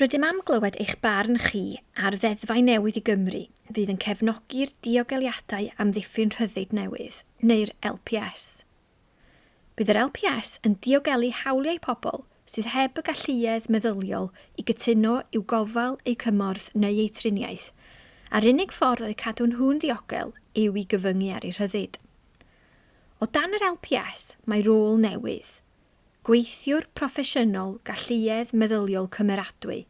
Rydym am glywed eich barn chi ar ddeddfau newydd i Gymru fydd yn cefnogi'r diogeliadau amddiffyn rhyddid newydd, neu'r LPS. Bydd yr LPS yn diogelu hawliau pobl sydd heb y galluedd meddyliol i gytuno i'w gofal eu cymorth neu eu triniaeth, a'r unig ffordd oedd cadw nhw'n ddiogel yw i gyfyngu ar eu rhyddid. O dan yr LPS, mae rôl newydd – Gweithiwr Proffesiynol Galluedd Meddyliol Cymeradwy,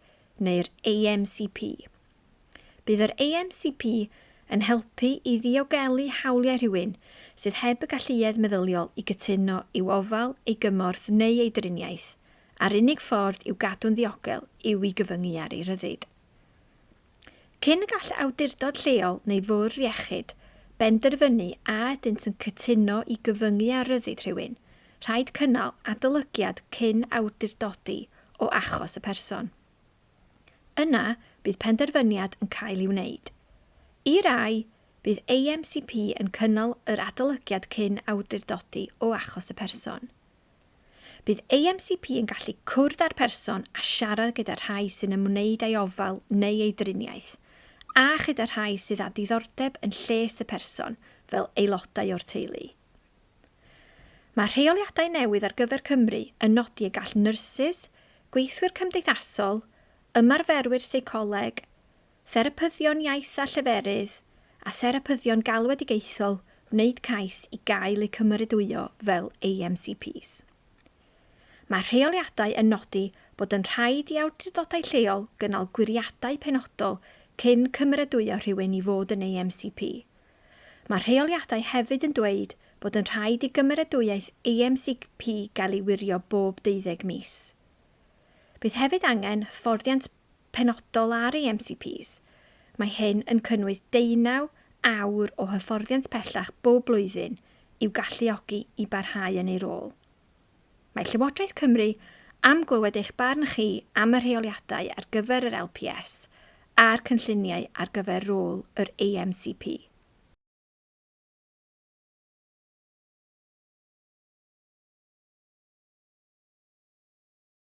neu'r AMCP. Bydd yr AMCP yn helpu i ddiogelu hawliau rhywun sydd heb y galluedd meddyliol i gytuno i'w ofal, ei gymorth neu ei driniaeth, a'r unig ffordd i'w gadw'n ddiogel yw i gyfyngu ar ei ryddid. Cyn y gall awdurdod lleol neu fwrdd iechyd benderfynu a ydynt yn cytuno i gyfyngu ar ryddid rhywun – rhaid cynnal adolygiad cyn awdurdodi o achos y person. Yna bydd penderfyniad yn cael ei wneud. I rai, bydd AMCP yn cynnal yr adolygiad cyn awdurdodi o achos y person. Bydd AMCP yn gallu cwrdd â'r person a siarad gyda rhai sy'n ymwneud â'i ofal neu ei driniaeth, a chyda rhai sydd â diddordeb yn lles y person fel aelodau o'r teulu. Mae rheoliadau newydd ar gyfer Cymru yn nodi y gall nyrsys, gweithwyr cymdeithasol, ymarferwyr seicoleg, therapyddion iaith a lleferydd a therapyddion galwedigaethol wneud cais i gael eu cymeradwyo fel AMCPs. Mae rheoliadau yn nodi bod yn rhaid i awdurdodau lleol gynnal gwiriadau penodol cyn cymeradwyo rhywun i fod yn AMCP Mae rheoliadau hefyd yn dweud bod yn rhaid i gymeradwyaeth AMCP gael ei wirio bob 12 mis. Bydd hefyd angen fforddiant penodol ar AMCPs. Mae hyn yn cynnwys deunaw awr o hyfforddiant pellach bob blwyddyn i'w galluogi i barhau yn ei rôl. Mae Llywodraeth Cymru am glywed eich barn chi am y rheoliadau ar gyfer yr LPS a'r cynlluniau ar gyfer rôl yr AMCP.